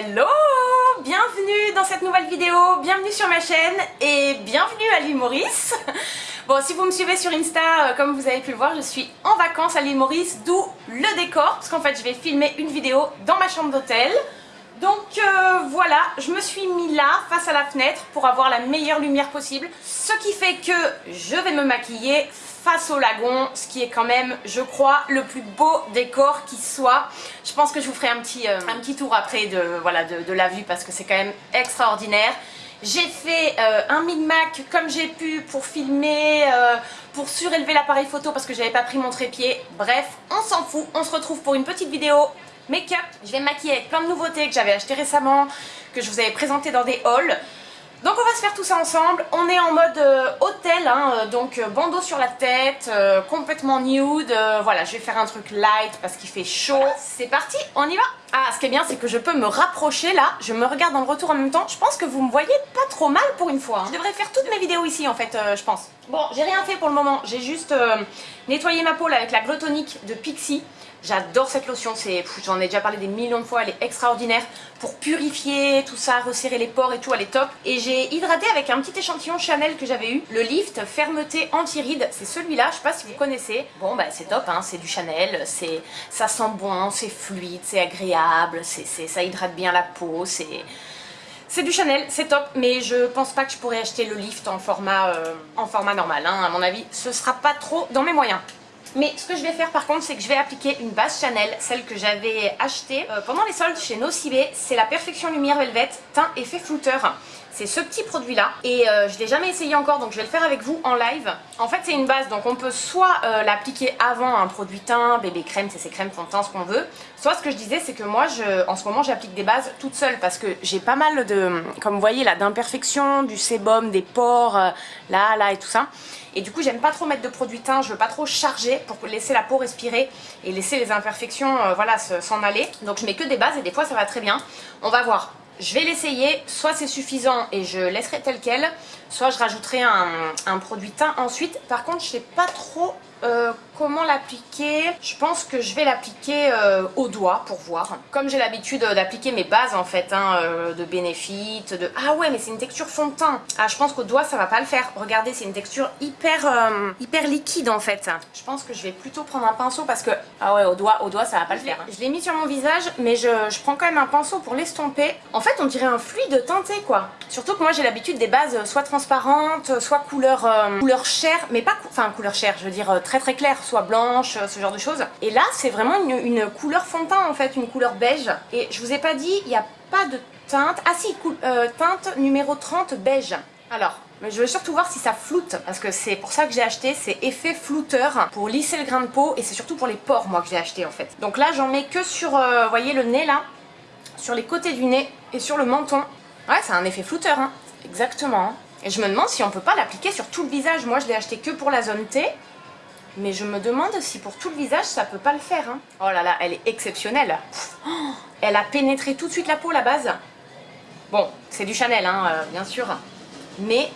Hello Bienvenue dans cette nouvelle vidéo, bienvenue sur ma chaîne et bienvenue à l'île Maurice Bon, si vous me suivez sur Insta, euh, comme vous avez pu le voir, je suis en vacances à l'île Maurice, d'où le décor, parce qu'en fait je vais filmer une vidéo dans ma chambre d'hôtel. Donc euh, voilà, je me suis mis là, face à la fenêtre, pour avoir la meilleure lumière possible. Ce qui fait que je vais me maquiller face au lagon, ce qui est quand même, je crois, le plus beau décor qui soit. Je pense que je vous ferai un petit, euh, un petit tour après de, voilà, de, la vue parce que c'est quand même extraordinaire. J'ai fait euh, un mid-mac comme j'ai pu pour filmer, euh, pour surélever l'appareil photo parce que j'avais pas pris mon trépied. Bref, on s'en fout, on se retrouve pour une petite vidéo make-up. Je vais me maquiller avec plein de nouveautés que j'avais acheté récemment, que je vous avais présenté dans des hauls. Donc on va se faire tout ça ensemble, on est en mode euh, hôtel, hein, euh, donc euh, bandeau sur la tête, complètement nude, voilà je vais faire un truc light parce qu'il fait chaud. C'est parti, on y va Ah ce qui est bien c'est que je peux me rapprocher là, je me regarde dans le retour en même temps, je pense que vous me voyez pas trop mal pour une fois. Hein. Je devrais faire toutes mes vidéos ici en fait je pense. Bon j'ai rien fait pour le moment, j'ai juste nettoyé ma peau avec la glotonique de Pixie. J'adore cette lotion, j'en ai déjà parlé des millions de fois, elle est extraordinaire pour purifier tout ça, resserrer les pores et tout, elle est top. Et j'ai hydraté avec un petit échantillon Chanel que j'avais eu, le Lift Fermeté Anti-Rides, c'est celui-là, je sais pas si vous connaissez. Bon bah c'est top, hein, c'est du Chanel, ça sent bon, c'est fluide, c'est agréable, ça hydrate bien la peau, c'est... C'est du Chanel, c'est top, mais je pense pas que je pourrais acheter le lift en format, euh, normal. Hein. À mon avis, ce sera pas trop dans mes moyens. Mais ce que je vais faire par contre, c'est que je vais appliquer une base Chanel, celle que j'avais achetée euh, pendant les soldes chez Nocibé. C'est la Perfection Lumière Velvet Teint Effet Flouteur. C'est ce petit produit là et euh, je ne l'ai jamais essayé encore donc je vais le faire avec vous en live. En fait c'est une base donc on peut soit euh, l'appliquer avant un produit teint, bébé crème, c'est crème fond de teint, ce qu'on veut. Soit ce que je disais c'est que moi en ce moment j'applique des bases toute seule parce que j'ai pas mal de, comme vous voyez là, d'imperfections, du sébum, des pores, là, là et tout ça. Et du coup, j'aime pas trop mettre de produit teint, je veux pas trop charger pour laisser la peau respirer et laisser les imperfections euh, voilà, s'en aller. Donc je mets que des bases et des fois ça va très bien. On va voir. Je vais l'essayer, soit c'est suffisant et je laisserai tel quel, soit je rajouterai un, produit teint ensuite. Par contre, je sais pas trop euh, comment l'appliquer? Je pense que je vais l'appliquer euh, au doigt pour voir. Comme j'ai l'habitude euh, d'appliquer mes bases en fait, hein, de Benefit, de... Ah ouais, mais c'est une texture fond de teint. Ah, je pense qu'au doigt ça va pas le faire. Regardez, c'est une texture hyper, hyper liquide en fait. Je pense que je vais plutôt prendre un pinceau parce que... Ah ouais, au doigt, au doigt ça va pas le faire. Hein. Je l'ai mis sur mon visage, mais je, je, prends quand même un pinceau pour l'estomper. En fait, on dirait un fluide teinté quoi. Surtout que moi j'ai l'habitude des bases soit transparentes, soit couleur, couleur chair, mais pas... Enfin, couleur chair, je veux dire très très clair, soit blanche, euh, ce genre de choses. Et là, c'est vraiment une, couleur fond en fait, une couleur beige. Et je vous ai pas dit, il n'y a pas de teinte. Ah si, euh, teinte numéro 30 beige. Alors, je veux surtout voir si ça floute, parce que c'est pour ça que j'ai acheté, c'est effet flouteur, pour lisser le grain de peau, et c'est surtout pour les pores, moi, que j'ai acheté, en fait. Donc là, j'en mets que sur, euh, voyez, le nez, là, sur les côtés du nez, et sur le menton. Ouais, c'est un effet flouteur, hein, exactement. Et je me demande si on peut pas l'appliquer sur tout le visage. Moi, je l'ai acheté que pour la zone T, mais je me demande si pour tout le visage, ça peut pas le faire. Hein. Oh là là, elle est exceptionnelle. elle a pénétré tout de suite la peau, la base. Bon, c'est du Chanel, hein, euh, bien sûr. Mais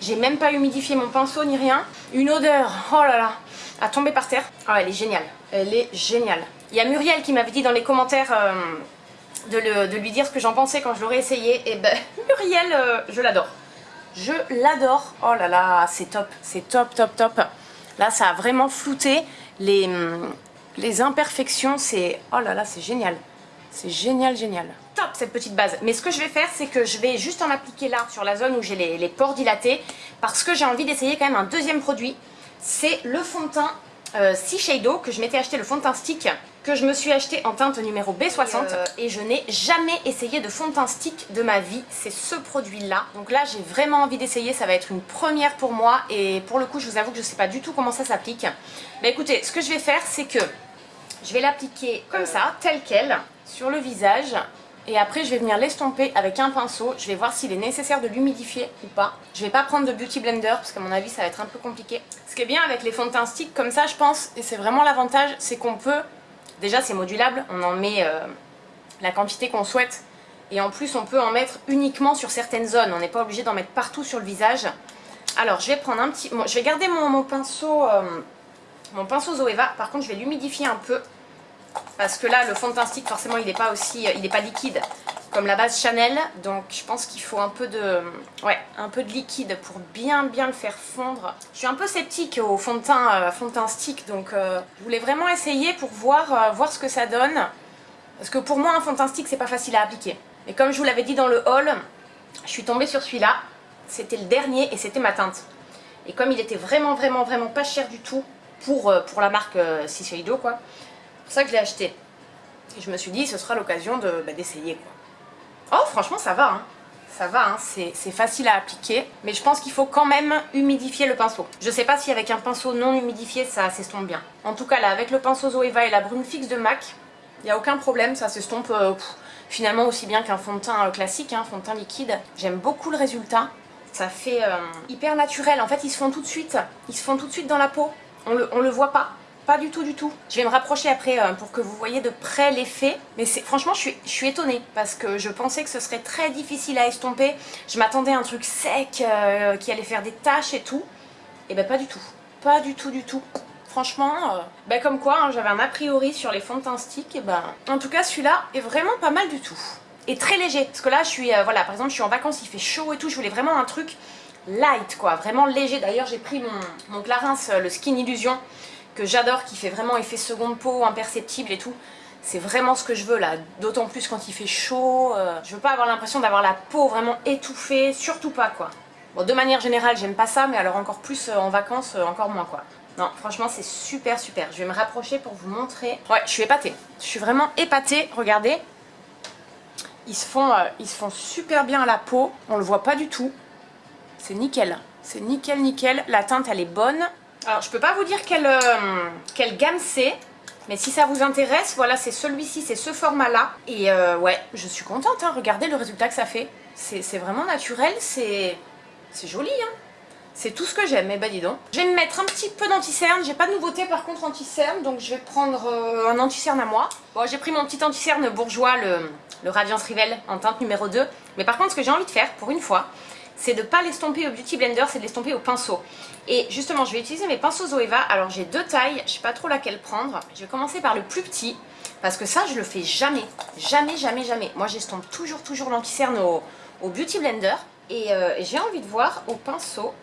j'ai même pas humidifié mon pinceau ni rien. Une odeur, oh là là, à tomber par terre. Oh, elle est géniale. Elle est géniale. Il y a Muriel qui m'avait dit dans les commentaires euh, de, lui dire ce que j'en pensais quand je l'aurais essayé. Et ben, Muriel, euh, je l'adore. Je l'adore. Oh là là, c'est top. C'est top, top, top. Là, ça a vraiment flouté les, les imperfections. C'est... Oh là là, c'est génial. C'est génial, génial. Top cette petite base. Mais ce que je vais faire, c'est que je vais juste en appliquer là, sur la zone où j'ai les, pores dilatés, parce que j'ai envie d'essayer quand même un deuxième produit. C'est le fond de teint euh, Shadow, que je m'étais acheté le fond de teint stick que je me suis acheté en teinte numéro B60 euh, et, je n'ai jamais essayé de fond de teint stick de ma vie, c'est ce produit là. Donc là j'ai vraiment envie d'essayer, ça va être une première pour moi et pour le coup je vous avoue que je ne sais pas du tout comment ça s'applique. Mais écoutez, ce que je vais faire c'est que je vais l'appliquer comme ça, tel quel, sur le visage et après je vais venir l'estomper avec un pinceau, je vais voir s'il est nécessaire de l'humidifier ou pas. Je vais pas prendre de Beauty Blender parce qu'à mon avis ça va être un peu compliqué. Ce qui est bien avec les fonds de teint stick comme ça je pense, et c'est vraiment l'avantage, c'est qu'on peut Déjà c'est modulable, on en met euh, la quantité qu'on souhaite. Et en plus on peut en mettre uniquement sur certaines zones, on n'est pas obligé d'en mettre partout sur le visage. Alors je vais prendre un petit... je vais garder mon, pinceau euh, mon pinceau Zoeva, par contre je vais l'humidifier un peu parce que là le fond de teint stick forcément il n'est pas aussi... il n'est pas liquide comme la base Chanel, donc je pense qu'il faut un peu de ouais, un peu de liquide pour bien bien le faire fondre. Je suis un peu sceptique au fond de teint, euh, fond de teint stick, donc euh, je voulais vraiment essayer pour voir, euh, voir ce que ça donne. Parce que pour moi, un fond de teint stick, c'est pas facile à appliquer. Et comme je vous l'avais dit dans le haul, je suis tombée sur celui-là. C'était le dernier et c'était ma teinte. Et comme il était vraiment, vraiment, vraiment pas cher du tout pour, pour la marque Shiseido, quoi, pour ça que je l'ai acheté. Et je me suis dit, ce sera l'occasion bah, d'essayer. Oh, franchement, ça va, hein. Ça va, hein. c'est facile à appliquer, mais je pense qu'il faut quand même humidifier le pinceau. Je sais pas si avec un pinceau non humidifié, ça s'estompe bien. En tout cas, là, avec le pinceau Zoeva et la brume fixe de MAC, il n'y a aucun problème, ça s'estompe euh, finalement aussi bien qu'un fond de teint euh, classique, un hein, fond de teint liquide. J'aime beaucoup le résultat. Ça fait euh, hyper naturel. En fait, ils se font tout de suite. Ils se font tout de suite dans la peau. On le, on le voit pas. Pas du tout, du tout. Je vais me rapprocher après euh, pour que vous voyez de près l'effet. Mais franchement, je suis, je étonnée parce que je pensais que ce serait très difficile à estomper. Je m'attendais à un truc sec euh, qui allait faire des taches et tout. Et ben pas du tout. Pas du tout, du tout. Franchement, euh, ben comme quoi, hein, j'avais un a priori sur les fonds de teint stick. En tout cas, celui-là est vraiment pas mal du tout. Et très léger. Parce que là, je suis, voilà, par exemple, je suis en vacances, il fait chaud et tout. Je voulais vraiment un truc light, quoi. Vraiment léger. D'ailleurs, j'ai pris mon, mon Clarins, le Skin Illusion j'adore, qui fait vraiment effet seconde peau, imperceptible et tout. C'est vraiment ce que je veux là, d'autant plus quand il fait chaud. Euh, je veux pas avoir l'impression d'avoir la peau vraiment étouffée, surtout pas quoi. Bon, de manière générale, j'aime pas ça, mais alors encore plus euh, en vacances, euh, encore moins quoi. Non, franchement, c'est super super. Je vais me rapprocher pour vous montrer. Ouais, je suis épatée. Je suis vraiment épatée. Regardez. Ils se font, ils se font super bien à la peau. On le voit pas du tout. C'est nickel. C'est nickel, nickel. La teinte, elle est bonne. Alors, je peux pas vous dire quelle, euh, quelle gamme c'est. Mais si ça vous intéresse, voilà, c'est celui-ci, c'est ce format-là. Et euh, ouais, je suis contente, hein. regardez le résultat que ça fait. C'est vraiment naturel, c'est joli, hein. C'est tout ce que j'aime, mais bah dis donc. Je vais me mettre un petit peu d'anti-cerne. J'ai pas de nouveauté par contre anti-cerne, donc je vais prendre euh, un anti-cerne à moi. Bon, j'ai pris mon petit anti-cerne bourgeois, le, le Radiance Rivel en teinte numéro 2. Mais par contre, ce que j'ai envie de faire, pour une fois, c'est de ne pas l'estomper au Beauty Blender, c'est de l'estomper au pinceau. Et justement, je vais utiliser mes pinceaux Zoeva. Alors j'ai deux tailles, je sais pas trop laquelle prendre. Je vais commencer par le plus petit, parce que ça, je le fais jamais. Jamais, jamais, jamais. Moi, j'estompe toujours, toujours l'anti-cerne au, Beauty Blender. Euh, et, j'ai envie de voir au pinceau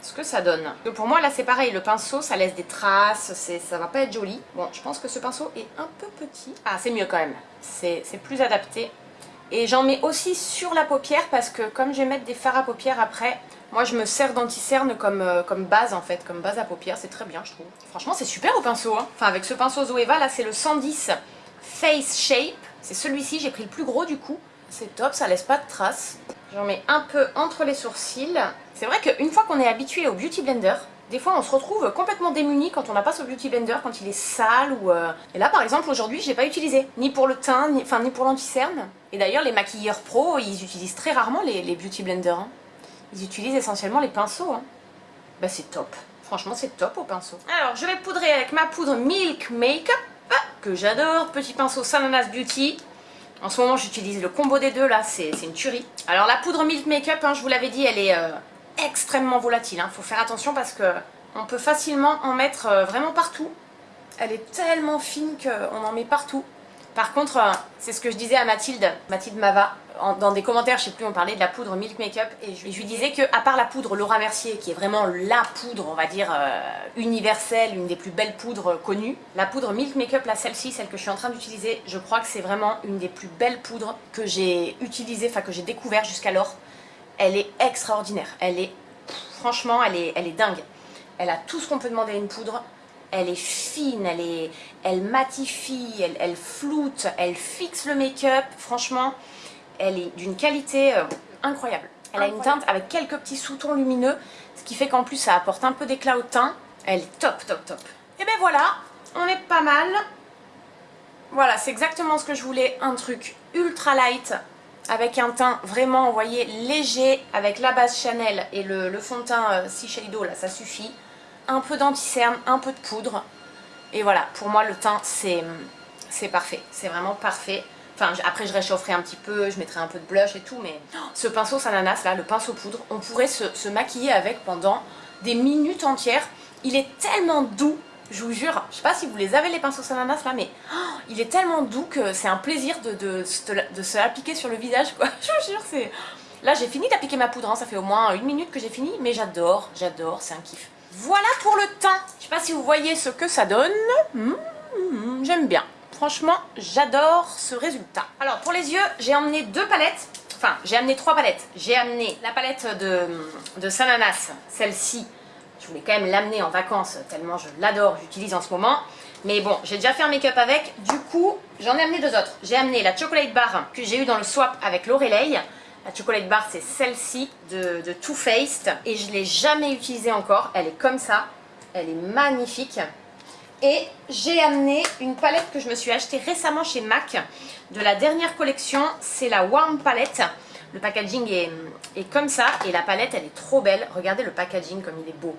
ce que ça donne. pour moi, là, c'est pareil. Le pinceau, ça laisse des traces, ça va pas être joli. Bon, je pense que ce pinceau est un peu petit. Ah, c'est mieux quand même. C'est plus adapté. Et j'en mets aussi sur la paupière parce que comme je vais mettre des fards à paupières après, moi je me sers d'anti-cerne comme, euh, base en fait, comme base à paupières, c'est très bien je trouve. Franchement c'est super au pinceau, hein. enfin avec ce pinceau Zoeva là c'est le 110 Face Shape, c'est celui-ci, j'ai pris le plus gros du coup. C'est top, ça laisse pas de traces. J'en mets un peu entre les sourcils. C'est vrai qu'une fois qu'on est habitué au Beauty Blender, des fois on se retrouve complètement démuni quand on n'a pas ce beauty blender, quand il est sale ou... Euh, et là par exemple aujourd'hui je l'ai pas utilisé, ni pour le teint, ni, enfin, ni pour l'anti-cerne. Et d'ailleurs les maquilleurs pro ils utilisent très rarement les, beauty blenders. Hein. Ils utilisent essentiellement les pinceaux. Hein. Bah c'est top, franchement c'est top au pinceau. Alors je vais poudrer avec ma poudre Milk Makeup, ah, que j'adore, petit pinceau Sananas Beauty. En ce moment j'utilise le combo des deux là, c'est une tuerie. Alors la poudre Milk Makeup, hein, je vous l'avais dit, elle est... Euh, extrêmement volatile. Il hein. faut faire attention parce que on peut facilement en mettre euh, vraiment partout. Elle est tellement fine qu'on en met partout. Par contre, euh, c'est ce que je disais à Mathilde, Mathilde Mava, dans des commentaires, je sais plus, on parlait de la poudre Milk Makeup, et je, lui disais que à part la poudre Laura Mercier, qui est vraiment la poudre, on va dire, euh, universelle, une des plus belles poudres connues, la poudre Milk Makeup, là, celle-ci, celle que je suis en train d'utiliser, je crois que c'est vraiment une des plus belles poudres que j'ai utilisées, enfin que j'ai découvert jusqu'alors elle est extraordinaire. Elle est, franchement, elle est, elle est dingue. Elle a tout ce qu'on peut demander à une poudre. Elle est fine, elle, est, elle matifie, elle, elle floute, elle fixe le make-up. Franchement, elle est d'une qualité euh, incroyable. Elle a une teinte avec quelques petits sous-tons lumineux, ce qui fait qu'en plus ça apporte un peu d'éclat au teint. Elle est top, top, top. Et ben voilà, on est pas mal. Voilà, c'est exactement ce que je voulais, un truc ultra light, avec un teint vraiment, vous voyez, léger, avec la base Chanel et le, fond de teint euh, Shiseido, là, ça suffit. Un peu d'anti-cerne, un peu de poudre. Et voilà, pour moi, le teint, c'est parfait. C'est vraiment parfait. Enfin, après, je réchaufferai un petit peu, je mettrai un peu de blush et tout, mais oh, ce pinceau Sananas, là, le pinceau poudre, on pourrait se maquiller avec pendant des minutes entières. Il est tellement doux, Je vous jure, je sais pas si vous les avez les pinceaux ananas là, mais oh, il est tellement doux que c'est un plaisir de, se l'appliquer sur le visage quoi. Je vous jure, c'est... Là j'ai fini d'appliquer ma poudre, hein. ça fait au moins une minute que j'ai fini, mais j'adore, j'adore, c'est un kiff. Voilà pour le teint. Je sais pas si vous voyez ce que ça donne. Hmm, hmm, j'aime bien. Franchement, j'adore ce résultat. Alors pour les yeux, j'ai emmené deux palettes. Enfin, j'ai amené trois palettes. J'ai amené la palette de, de Sananas, celle-ci. Je voulais quand même l'amener en vacances tellement je l'adore, j'utilise en ce moment. Mais bon, j'ai déjà fait un make-up avec. Du coup, j'en ai amené deux autres. J'ai amené la Chocolate Bar que j'ai eu dans le swap avec Lorelei. La Chocolate Bar, c'est celle-ci de, Too Faced. Et je ne l'ai jamais utilisée encore. Elle est comme ça. Elle est magnifique. Et j'ai amené une palette que je me suis achetée récemment chez MAC de la dernière collection. C'est la Warm Palette. Le packaging est, comme ça et la palette elle est trop belle. Regardez le packaging comme il est beau.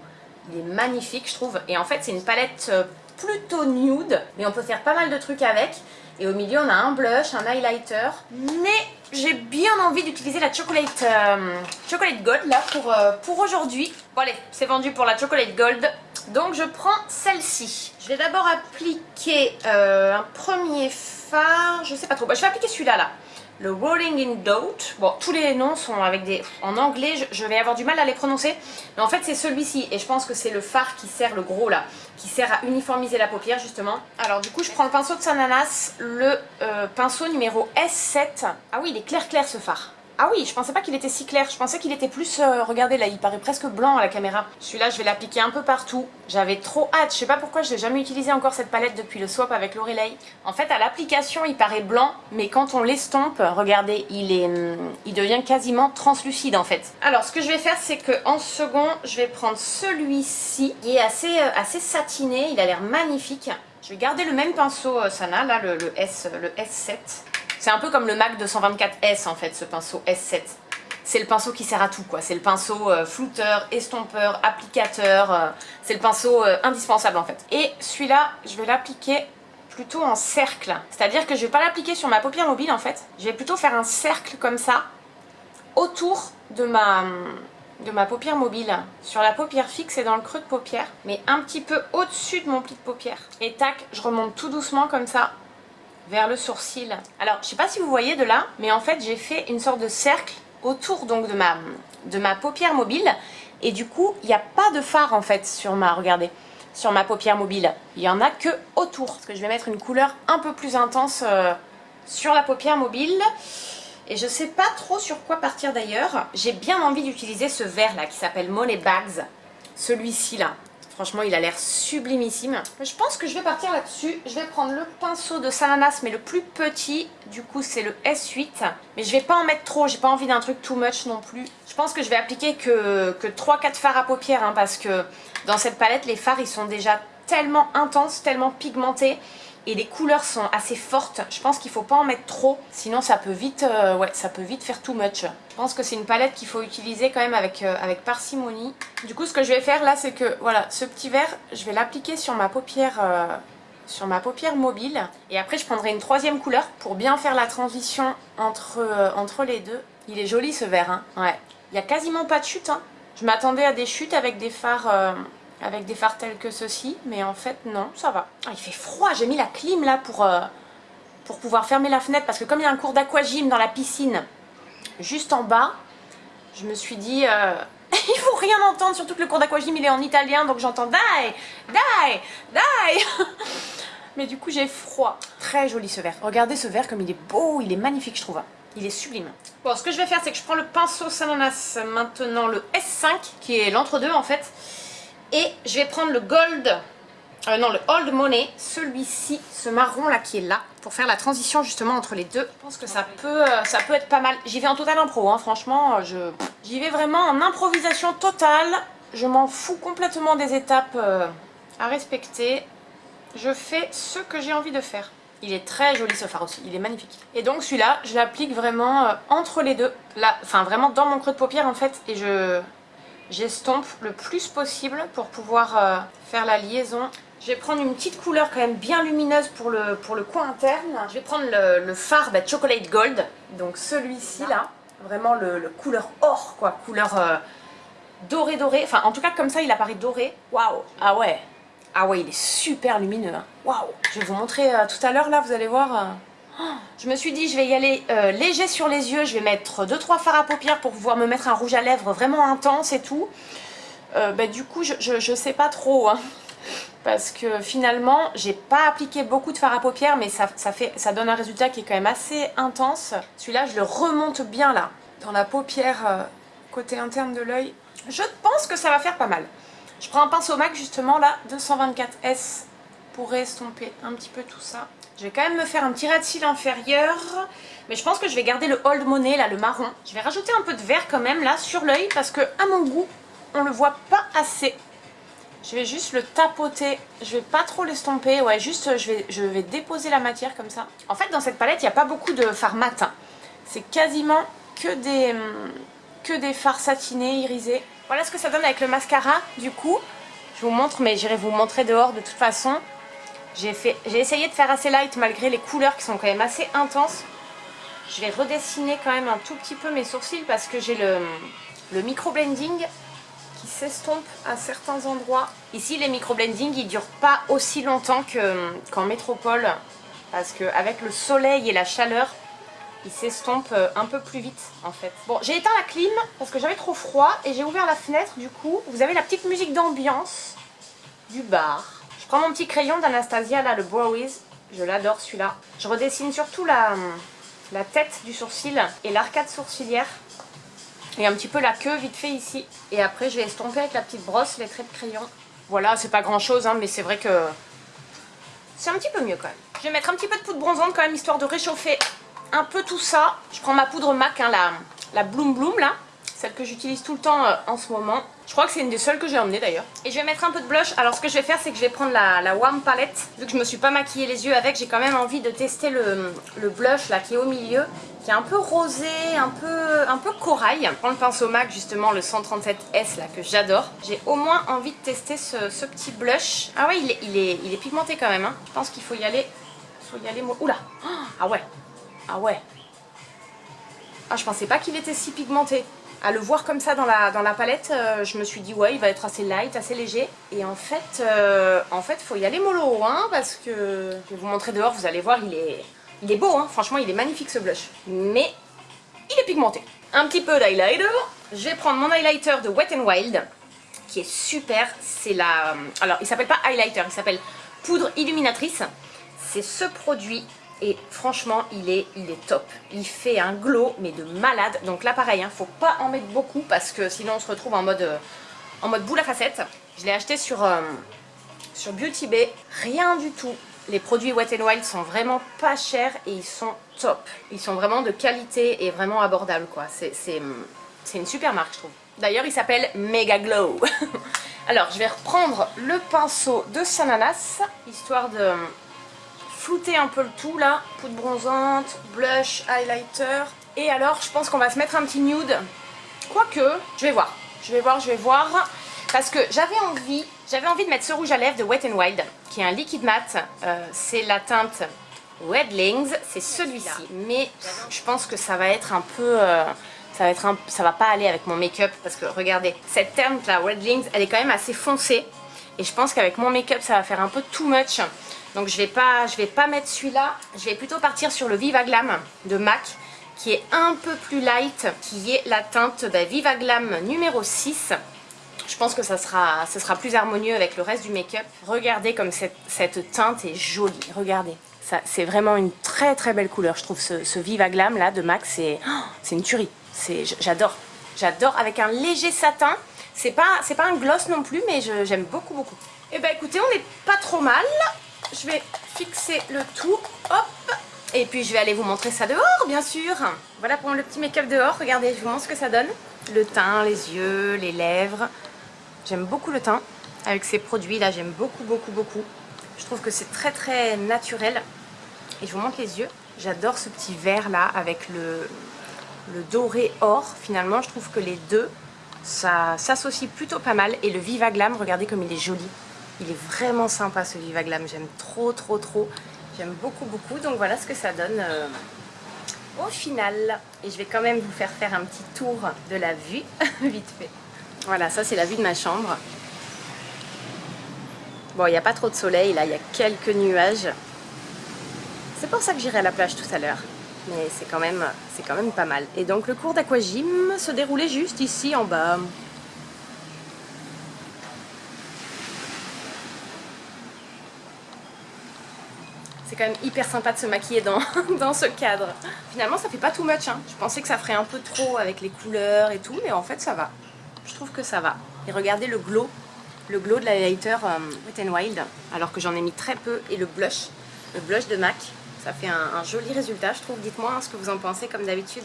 Il est magnifique je trouve. Et en fait c'est une palette euh, plutôt nude mais on peut faire pas mal de trucs avec. Et au milieu on a un blush, un highlighter. Mais j'ai bien envie d'utiliser la chocolate, euh, chocolate gold là pour, euh, pour aujourd'hui. Bon allez, c'est vendu pour la chocolate gold. Donc je prends celle-ci. Je vais d'abord appliquer un premier fard. Je sais pas trop. Bah, je vais appliquer celui-là là le Rolling in Doubt. Bon, tous les noms sont avec des... En anglais, je, vais avoir du mal à les prononcer. Mais en fait, c'est celui-ci. Et je pense que c'est le fard qui sert, le gros là, qui sert à uniformiser la paupière, justement. Alors, du coup, je prends le pinceau de Sananas, le euh, pinceau numéro S7. Ah oui, il est clair clair ce fard. Ah oui, je pensais pas qu'il était si clair, je pensais qu'il était plus... Euh, regardez là, il paraît presque blanc à la caméra. Celui-là, je vais l'appliquer un peu partout. J'avais trop hâte, je sais pas pourquoi je n'ai jamais utilisé encore cette palette depuis le swap avec Lorelei. En fait, à l'application, il paraît blanc, mais quand on l'estompe, regardez, il, est, il devient quasiment translucide en fait. Alors, ce que je vais faire, c'est que second, je vais prendre celui-ci, qui est assez, euh, assez satiné, il a l'air magnifique. Je vais garder le même pinceau euh, Sana, là, S, le S7. C'est un peu comme le MAC 224S en fait, ce pinceau S7. C'est le pinceau qui sert à tout quoi. C'est le pinceau euh, flouteur, estompeur, applicateur. Euh, c'est le pinceau euh, indispensable en fait. Et celui-là, je vais l'appliquer plutôt en cercle. C'est-à-dire que je vais pas l'appliquer sur ma paupière mobile en fait. Je vais plutôt faire un cercle comme ça autour de ma, de ma paupière mobile. Sur la paupière fixe et dans le creux de paupière. Mais un petit peu au-dessus de mon pli de paupière. Et tac, je remonte tout doucement comme ça vers le sourcil. Alors, je sais pas si vous voyez de là, mais en fait, j'ai fait une sorte de cercle autour donc de ma, de ma paupière mobile. Et du coup, il n'y a pas de fard en fait sur ma, regardez, sur ma paupière mobile. Il y en a que autour. Parce que je vais mettre une couleur un peu plus intense euh, sur la paupière mobile. Et je sais pas trop sur quoi partir d'ailleurs. J'ai bien envie d'utiliser ce vert là qui s'appelle Money Bags. Celui-ci là. Franchement, il a l'air sublimissime. Je pense que je vais partir là-dessus. Je vais prendre le pinceau de Salanas, mais le plus petit. Du coup, c'est le S8. Mais je vais pas en mettre trop. J'ai pas envie d'un truc too much non plus. Je pense que je vais appliquer que, que 3-4 fards à paupières. Hein, parce que dans cette palette, les fards, ils sont déjà tellement intenses, tellement pigmentés et les couleurs sont assez fortes. Je pense qu'il faut pas en mettre trop, sinon ça peut vite, euh, ouais, ça peut vite faire too much. Je pense que c'est une palette qu'il faut utiliser quand même avec, euh, avec parcimonie. Du coup, ce que je vais faire là, c'est que voilà, ce petit vert, je vais l'appliquer sur ma paupière. Euh, sur ma paupière mobile et après je prendrai une troisième couleur pour bien faire la transition entre, entre les deux. Il est joli ce vert, hein ouais. Il n'y a quasiment pas de chute, hein. Je m'attendais à des chutes avec des fards avec des fards tels que ceci, mais en fait non, ça va. Ah, il fait froid, j'ai mis la clim là pour, euh, pour pouvoir fermer la fenêtre, parce que comme il y a un cours d'aquagym dans la piscine, juste en bas, je me suis dit, euh, il faut rien entendre, surtout que le cours d'aquagym il est en italien, donc j'entends die, die, die Mais du coup j'ai froid. Très joli ce verre. Regardez ce verre comme il est beau, il est magnifique je trouve. Il est sublime. Bon, ce que je vais faire, c'est que je prends le pinceau Sananas, maintenant le S5, qui est l'entre-deux en fait. Et je vais prendre le gold, euh, non le old money, celui-ci, ce marron là qui est là, pour faire la transition justement entre les deux. Je pense que ça peut, euh, être pas mal. J'y vais en total impro, hein, franchement, je j'y vais vraiment en improvisation totale. Je m'en fous complètement des étapes euh, à respecter. Je fais ce que j'ai envie de faire. Il est très joli ce fard aussi, il est magnifique. Et donc celui-là, je l'applique vraiment entre les deux. Là, enfin vraiment dans mon creux de paupière en fait. Et je, j'estompe le plus possible pour pouvoir euh, faire la liaison. Je vais prendre une petite couleur quand même bien lumineuse pour le, pour le coin interne. Je vais prendre le, fard bah, Chocolate Gold, donc celui-ci là, vraiment le, couleur or quoi, couleur euh, doré doré, enfin en tout cas comme ça il apparaît doré. Waouh, ah ouais, Ah ouais, il est super lumineux. hein. Waouh Je vais vous montrer euh, tout à l'heure, là, vous allez voir. Je me suis dit, je vais y aller euh, léger sur les yeux. Je vais mettre 2-3 fards à paupières pour pouvoir me mettre un rouge à lèvres vraiment intense et tout. Euh, bah, du coup, je, je, je sais pas trop. hein. Parce que finalement, j'ai pas appliqué beaucoup de fard à paupières, mais ça, ça, fait, ça donne un résultat qui est quand même assez intense. Celui-là, je le remonte bien là, dans la paupière euh, côté interne de l'œil. Je pense que ça va faire pas mal. Je prends un pinceau MAC justement là, 224S, pour estomper un petit peu tout ça. Je vais quand même me faire un petit ras de cils inférieur, mais je pense que je vais garder le Old Money là, le marron. Je vais rajouter un peu de vert quand même là sur l'œil parce que à mon goût, on le voit pas assez. Je vais juste le tapoter, je vais pas trop l'estomper, ouais juste je vais, je vais déposer la matière comme ça. En fait dans cette palette il n'y a pas beaucoup de fard mat, hein. c'est quasiment que des, que des fards satinés, irisés. Voilà ce que ça donne avec le mascara du coup. Je vous montre mais j'irai vous montrer dehors de toute façon. J'ai essayé de faire assez light malgré les couleurs qui sont quand même assez intenses. Je vais redessiner quand même un tout petit peu mes sourcils parce que j'ai le, le micro-blending qui s'estompe à certains endroits. Ici, les micro-blending, ils durent pas aussi longtemps que- qu'en métropole parce qu'avec le soleil et la chaleur, ils s'estompent euh, un peu plus vite en fait. Bon, j'ai éteint la clim parce que j'avais trop froid et j'ai ouvert la fenêtre du coup. Vous avez la petite musique d'ambiance du bar. Je prends mon petit crayon d'Anastasia là, le Browies. Je l'adore celui-là. Je redessine surtout la, la tête du sourcil et l'arcade sourcilière. Et un petit peu la queue vite fait ici. Et après je vais estomper avec la petite brosse les traits de crayon. Voilà, c'est pas grand chose, hein, mais c'est vrai que c'est un petit peu mieux quand même. Je vais mettre un petit peu de poudre bronzante quand même, histoire de réchauffer un peu tout ça. Je prends ma poudre MAC, hein, la, la Bloom Bloom là, celle que j'utilise tout le temps euh, en ce moment. Je crois que c'est une des seules que j'ai emmenées d'ailleurs. Et je vais mettre un peu de blush. Alors ce que je vais faire, c'est que je vais prendre la, la Warm Palette. Vu que je me suis pas maquillé les yeux avec, j'ai quand même envie de tester le, le blush là qui est au milieu, qui est un peu rosé, un peu, un peu corail. Je prends le pinceau MAC justement, le 137S là que j'adore. J'ai au moins envie de tester ce, ce petit blush. Ah ouais, il est, il est, il est pigmenté quand même. hein. Je pense qu'il faut y aller, faut y aller. Oula, ah ouais, ah ouais. Ah, je pensais pas qu'il était si pigmenté. À le voir comme ça dans la, palette, euh, je me suis dit ouais, il va être assez light, assez léger. Et en fait, euh, en fait, faut y aller mollo, hein, parce que je vais vous montrer dehors, vous allez voir, il est, il est beau, hein. Franchement, il est magnifique ce blush. Mais il est pigmenté. Un petit peu d'highlighter. Je vais prendre mon highlighter de Wet n Wild, qui est super. C'est la, alors il s'appelle pas highlighter, il s'appelle poudre illuminatrice. C'est ce produit et franchement il est, il est top. Il fait un glow mais de malade. Donc là pareil, hein, faut pas en mettre beaucoup parce que sinon on se retrouve en mode, euh, en boule à facettes. Je l'ai acheté sur, euh, sur Beauty Bay, rien du tout. Les produits Wet n Wild sont vraiment pas chers et ils sont top. Ils sont vraiment de qualité et vraiment abordables quoi. C'est une super marque je trouve. D'ailleurs il s'appelle Mega Glow. Alors je vais reprendre le pinceau de Sananas, histoire de flouter un peu le tout là. Poudre bronzante, blush, highlighter. Et alors je pense qu'on va se mettre un petit nude. Quoique, je vais voir. Je vais voir, je vais voir. Parce que j'avais envie, j'avais envie de mettre ce rouge à lèvres de Wet n Wild, qui est un liquide mat. Euh, c'est la teinte Wedlings, c'est celui-ci. Mais je pense que ça va être un peu... euh, ça va, être un, ça va pas aller avec mon make-up parce que regardez, cette teinte là, Wedlings, elle est quand même assez foncée. Et je pense qu'avec mon make-up, ça va faire un peu too much. Donc je vais pas, je vais pas mettre celui-là. Je vais plutôt partir sur le Viva Glam de MAC qui est un peu plus light, qui est la teinte bah, Viva Glam numéro 6. Je pense que ça sera, ça sera plus harmonieux avec le reste du make-up. Regardez comme cette, teinte est jolie. Regardez. C'est vraiment une très très belle couleur. Je trouve ce, ce Viva Glam là de MAC, c'est oh, une tuerie. J'adore. J'adore. Avec un léger satin. C'est pas, un gloss non plus, mais j'aime beaucoup beaucoup. Et bah écoutez, on n'est pas trop mal. Je vais fixer le tout. Hop et puis je vais aller vous montrer ça dehors, bien sûr. Voilà pour le petit make-up dehors. Regardez, je vous montre ce que ça donne. Le teint, les yeux, les lèvres. J'aime beaucoup le teint. Avec ces produits-là, j'aime beaucoup, beaucoup, beaucoup. Je trouve que c'est très, très naturel. Et je vous montre les yeux. J'adore ce petit vert-là avec le, le doré or. Finalement, je trouve que les deux, ça s'associe plutôt pas mal. Et le Viva Glam, regardez comme il est joli. Il est vraiment sympa ce Viva Glam. J'aime trop, trop, trop. J'aime beaucoup, beaucoup. Donc voilà ce que ça donne euh, au final. Et je vais quand même vous faire faire un petit tour de la vue, vite fait. Voilà, ça c'est la vue de ma chambre. Bon, il n'y a pas trop de soleil, là, il y a quelques nuages. C'est pour ça que j'irai à la plage tout à l'heure. Mais c'est quand, même, quand même pas mal. Et donc le cours d'aquagym se déroulait juste ici en bas. C'est quand même hyper sympa de se maquiller dans, dans ce cadre. Finalement, ça fait pas tout much. Hein. Je pensais que ça ferait un peu trop avec les couleurs et tout, mais en fait, ça va. Je trouve que ça va. Et regardez le glow, le glow de l'highlighter euh, Wet n Wild, alors que j'en ai mis très peu, et le blush, le blush de MAC. Ça fait un, joli résultat, je trouve. Dites-moi hein, ce que vous en pensez, comme d'habitude.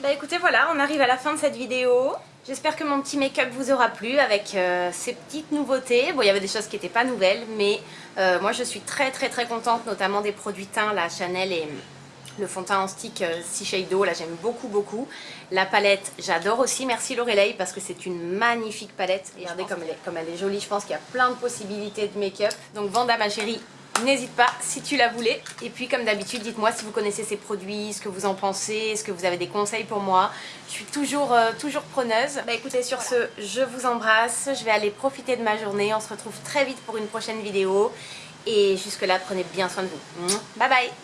Bah écoutez, voilà, on arrive à la fin de cette vidéo. J'espère que mon petit make-up vous aura plu avec euh, ces petites nouveautés. Bon, il y avait des choses qui n'étaient pas nouvelles, mais euh, moi je suis très très très contente, notamment des produits teints, la Chanel et le fond de teint en stick euh, Shadow, là j'aime beaucoup beaucoup. La palette, j'adore aussi, merci Lorelei parce que c'est une magnifique palette. Regardez comme elle, est, comme elle est jolie, je pense qu'il y a plein de possibilités de make-up. Donc Vanda ma chérie, N'hésite pas si tu la voulais. Et puis comme d'habitude, dites-moi si vous connaissez ces produits, ce que vous en pensez, est-ce que vous avez des conseils pour moi. Je suis toujours, euh, toujours preneuse. Bah écoutez, sur ce, je vous embrasse. Je vais aller profiter de ma journée. On se retrouve très vite pour une prochaine vidéo. Et jusque là, prenez bien soin de vous. Bye bye